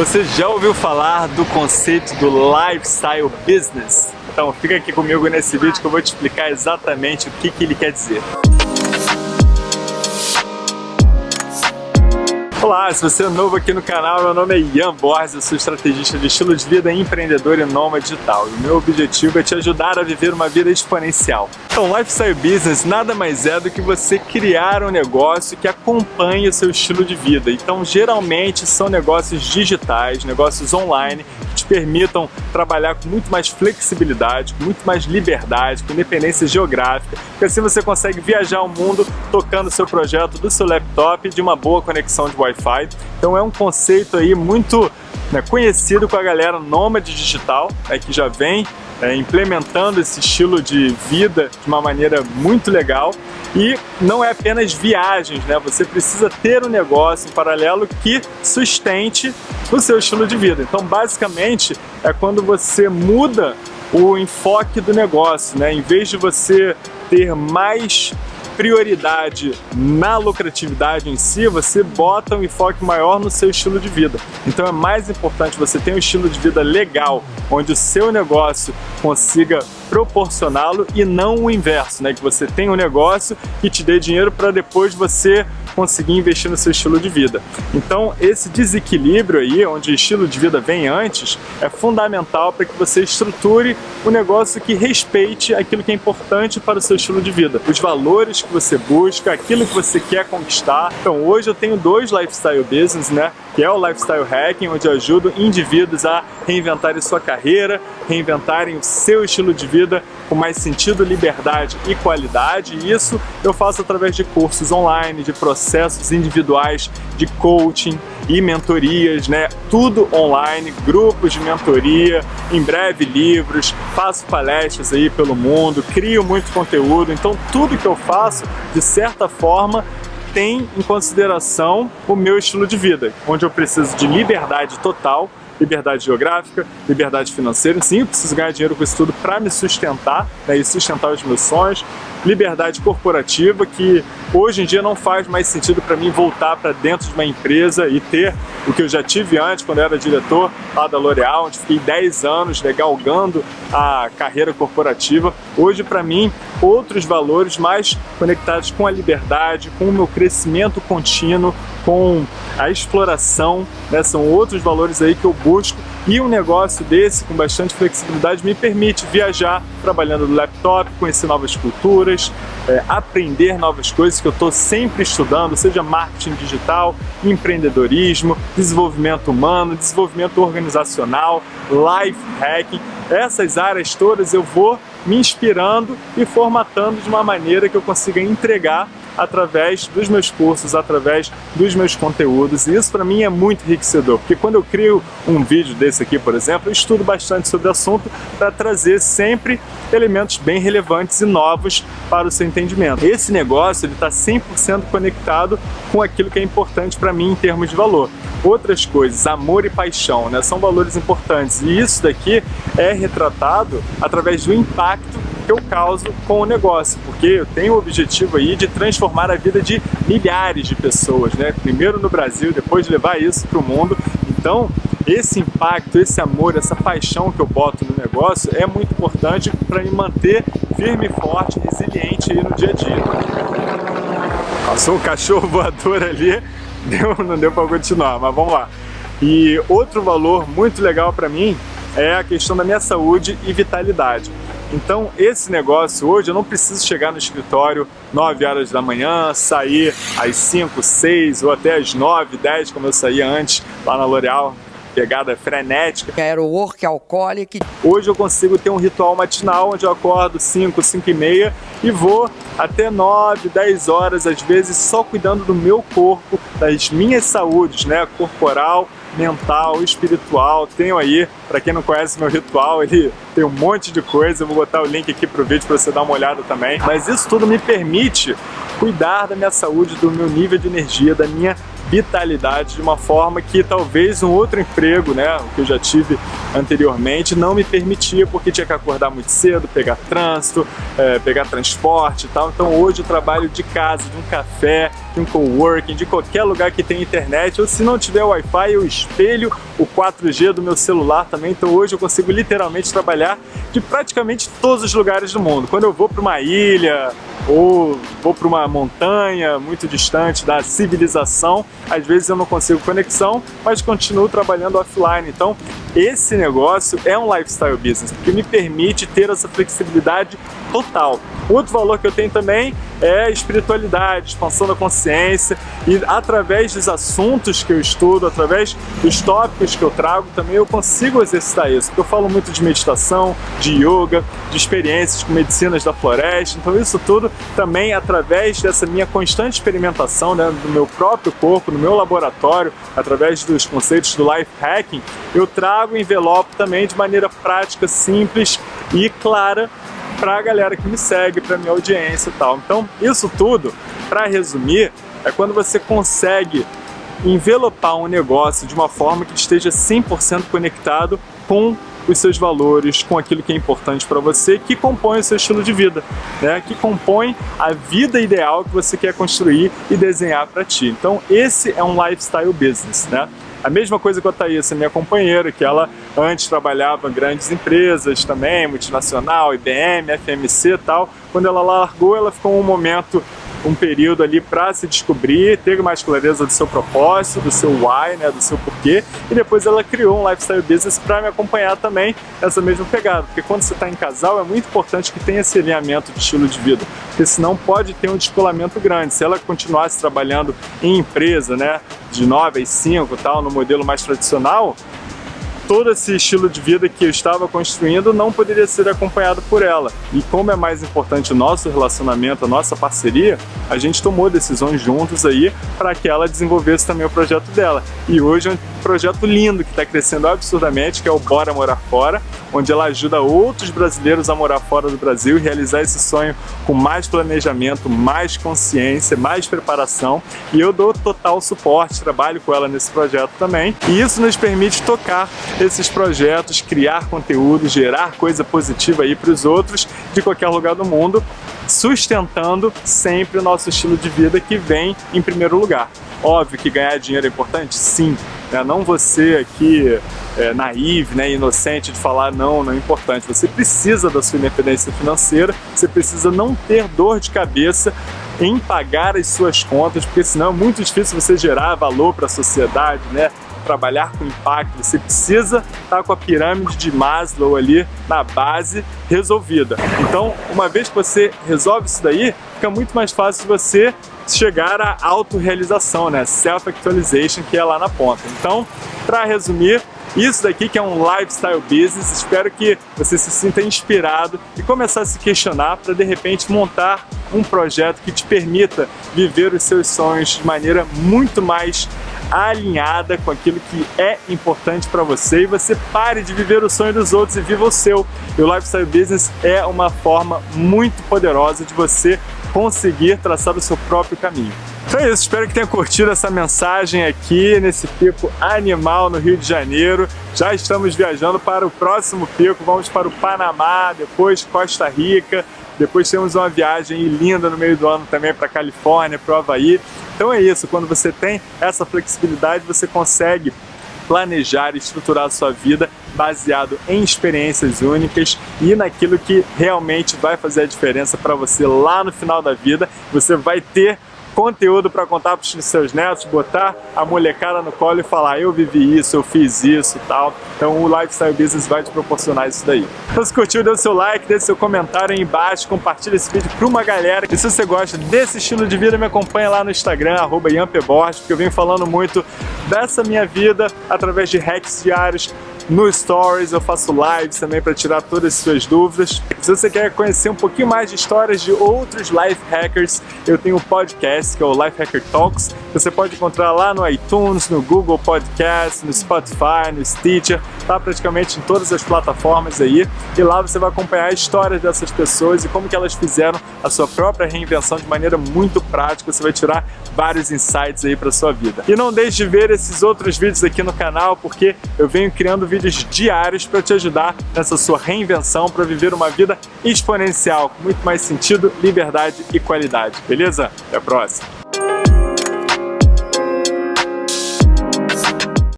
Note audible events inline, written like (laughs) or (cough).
Você já ouviu falar do conceito do lifestyle business? Então fica aqui comigo nesse vídeo que eu vou te explicar exatamente o que, que ele quer dizer. Olá, se você é novo aqui no canal, meu nome é Ian Borges, eu sou estrategista de estilo de vida, empreendedor e nômade digital. E meu objetivo é te ajudar a viver uma vida exponencial. Então, Lifestyle Business nada mais é do que você criar um negócio que acompanhe o seu estilo de vida. Então, geralmente são negócios digitais, negócios online, que te permitam trabalhar com muito mais flexibilidade, com muito mais liberdade, com independência geográfica, porque assim você consegue viajar o mundo tocando seu projeto do seu laptop de uma boa conexão de Wi-Fi Wi-Fi. Então é um conceito aí muito né, conhecido com a galera nômade digital, né, que já vem é, implementando esse estilo de vida de uma maneira muito legal. E não é apenas viagens, né? Você precisa ter um negócio em paralelo que sustente o seu estilo de vida. Então, basicamente, é quando você muda o enfoque do negócio, né? Em vez de você ter mais prioridade na lucratividade em si, você bota um enfoque maior no seu estilo de vida. Então é mais importante você ter um estilo de vida legal, onde o seu negócio consiga proporcioná-lo e não o inverso, né? Que você tenha um negócio que te dê dinheiro para depois você conseguir investir no seu estilo de vida. Então esse desequilíbrio aí, onde o estilo de vida vem antes, é fundamental para que você estruture um negócio que respeite aquilo que é importante para o seu estilo de vida, os valores que você busca, aquilo que você quer conquistar. Então hoje eu tenho dois lifestyle business, né? Que é o Lifestyle Hacking, onde eu ajudo indivíduos a reinventarem sua carreira, reinventarem o seu estilo de vida com mais sentido, liberdade e qualidade. E isso eu faço através de cursos online, de processos individuais de coaching e mentorias, né? Tudo online, grupos de mentoria, em breve livros, faço palestras aí pelo mundo, crio muito conteúdo. Então tudo que eu faço, de certa forma, tem em consideração o meu estilo de vida, onde eu preciso de liberdade total, liberdade geográfica, liberdade financeira. Sim, eu preciso ganhar dinheiro com isso tudo para me sustentar né, e sustentar os meus sonhos. Liberdade corporativa, que hoje em dia não faz mais sentido para mim voltar para dentro de uma empresa e ter o que eu já tive antes, quando eu era diretor lá da L'Oréal, onde fiquei 10 anos né, galgando a carreira corporativa. Hoje, para mim, outros valores mais conectados com a liberdade, com o meu crescimento contínuo, com a exploração, né? são outros valores aí que eu busco e um negócio desse, com bastante flexibilidade, me permite viajar trabalhando no laptop, conhecer novas culturas, é, aprender novas coisas que eu estou sempre estudando, seja marketing digital, empreendedorismo, desenvolvimento humano, desenvolvimento organizacional, life hacking. Essas áreas todas eu vou me inspirando e formatando de uma maneira que eu consiga entregar através dos meus cursos, através dos meus conteúdos. E isso para mim é muito enriquecedor, porque quando eu crio um vídeo desse aqui, por exemplo, eu estudo bastante sobre o assunto para trazer sempre elementos bem relevantes e novos para o seu entendimento. Esse negócio está 100% conectado com aquilo que é importante para mim em termos de valor. Outras coisas, amor e paixão, né, são valores importantes e isso daqui é retratado através do impacto que eu causo com o negócio, porque eu tenho o objetivo aí de transformar a vida de milhares de pessoas, né? Primeiro no Brasil, depois de levar isso para o mundo. Então, esse impacto, esse amor, essa paixão que eu boto no negócio é muito importante para me manter firme, forte, resiliente no dia a dia. Passou o cachorro (laughs) voador ali, deu, não deu para continuar, mas vamos lá. E outro valor muito legal para mim é a questão da minha saúde e vitalidade. Então esse negócio hoje eu não preciso chegar no escritório 9 horas da manhã, sair às 5, 6 ou até às 9, 10 como eu saía antes lá na L'Oréal, pegada frenética. Era o workaholic. Hoje eu consigo ter um ritual matinal onde eu acordo 5, 5 e meia e vou até 9, 10 horas às vezes só cuidando do meu corpo, das minhas saúdes, né, corporal mental, espiritual. Tenho aí, para quem não conhece meu ritual, ele tem um monte de coisa. Eu vou botar o link aqui pro vídeo para você dar uma olhada também. Mas isso tudo me permite cuidar da minha saúde, do meu nível de energia, da minha vitalidade de uma forma que talvez um outro emprego, né, o que eu já tive anteriormente, não me permitia, porque tinha que acordar muito cedo, pegar trânsito, é, pegar transporte e tal. Então hoje eu trabalho de casa, de um café, de um coworking, de qualquer lugar que tenha internet, ou se não tiver Wi-Fi, eu espelho o 4G do meu celular também, então hoje eu consigo literalmente trabalhar de praticamente todos os lugares do mundo. Quando eu vou para uma ilha, ou vou para uma montanha muito distante da civilização, às vezes eu não consigo conexão, mas continuo trabalhando offline. Então, esse negócio é um lifestyle business, porque me permite ter essa flexibilidade total. Outro valor que eu tenho também é espiritualidade, expansão da consciência. E através dos assuntos que eu estudo, através dos tópicos que eu trago, também eu consigo exercitar isso, porque eu falo muito de meditação, de yoga, de experiências com medicinas da floresta, então isso tudo também através dessa minha constante experimentação né, do meu próprio corpo, no meu laboratório, através dos conceitos do life hacking, eu trago o envelope também de maneira prática, simples e clara para a galera que me segue, para minha audiência e tal. Então, isso tudo, para resumir, é quando você consegue envelopar um negócio de uma forma que esteja 100% conectado com os seus valores, com aquilo que é importante para você, que compõe o seu estilo de vida, né? que compõe a vida ideal que você quer construir e desenhar para ti. Então esse é um lifestyle business. Né? A mesma coisa com a Thaís, minha companheira, que ela antes trabalhava em grandes empresas também, multinacional, IBM, FMC e tal. Quando ela largou, ela ficou um momento um período ali para se descobrir, ter mais clareza do seu propósito, do seu why, né, do seu porquê, e depois ela criou um lifestyle business para me acompanhar também nessa mesma pegada, porque quando você está em casal é muito importante que tenha esse alinhamento de estilo de vida, porque senão pode ter um descolamento grande. Se ela continuasse trabalhando em empresa, né, de 9 às 5 tal, no modelo mais tradicional, todo esse estilo de vida que eu estava construindo não poderia ser acompanhado por ela. E como é mais importante o nosso relacionamento, a nossa parceria, a gente tomou decisões juntos aí para que ela desenvolvesse também o projeto dela. E hoje projeto lindo que está crescendo absurdamente, que é o Bora Morar Fora, onde ela ajuda outros brasileiros a morar fora do Brasil e realizar esse sonho com mais planejamento, mais consciência, mais preparação. E eu dou total suporte, trabalho com ela nesse projeto também. E isso nos permite tocar esses projetos, criar conteúdo, gerar coisa positiva aí para os outros de qualquer lugar do mundo, sustentando sempre o nosso estilo de vida que vem em primeiro lugar. Óbvio que ganhar dinheiro é importante? Sim. Né? Não você aqui é, naive, né, inocente de falar não, não é importante. Você precisa da sua independência financeira, você precisa não ter dor de cabeça em pagar as suas contas, porque senão é muito difícil você gerar valor para a sociedade, né? Trabalhar com impacto, você precisa estar com a pirâmide de Maslow ali na base resolvida. Então, uma vez que você resolve isso daí, fica muito mais fácil você chegar à autorrealização, né? Self-actualization, que é lá na ponta. Então, para resumir, isso daqui que é um lifestyle business, espero que você se sinta inspirado e começar a se questionar para de repente montar um projeto que te permita viver os seus sonhos de maneira muito mais alinhada com aquilo que é importante para você e você pare de viver o sonho dos outros e viva o seu. E o Lifestyle Business é uma forma muito poderosa de você conseguir traçar o seu próprio caminho. Então é isso, espero que tenha curtido essa mensagem aqui nesse pico animal no Rio de Janeiro. Já estamos viajando para o próximo pico, vamos para o Panamá, depois Costa Rica, depois temos uma viagem linda no meio do ano também para Califórnia, para o Havaí. Então é isso, quando você tem essa flexibilidade, você consegue planejar e estruturar a sua vida baseado em experiências únicas e naquilo que realmente vai fazer a diferença para você lá no final da vida. Você vai ter conteúdo para contar para os seus netos, botar a molecada no colo e falar eu vivi isso, eu fiz isso e tal. Então o Lifestyle Business vai te proporcionar isso daí. Então se curtiu, dê o seu like, deixe seu comentário aí embaixo, compartilha esse vídeo para uma galera. E se você gosta desse estilo de vida, me acompanha lá no Instagram, arroba porque eu venho falando muito dessa minha vida através de hacks diários, no Stories, eu faço lives também para tirar todas as suas dúvidas. Se você quer conhecer um pouquinho mais de histórias de outros life hackers, eu tenho um podcast que é o Life Hacker Talks. Você pode encontrar lá no iTunes, no Google Podcast, no Spotify, no Stitcher, tá praticamente em todas as plataformas aí. E lá você vai acompanhar a história dessas pessoas e como que elas fizeram a sua própria reinvenção de maneira muito prática. Você vai tirar vários insights aí para sua vida. E não deixe de ver esses outros vídeos aqui no canal, porque eu venho criando vídeos diários para te ajudar nessa sua reinvenção para viver uma vida exponencial, com muito mais sentido, liberdade e qualidade. Beleza? Até a próxima!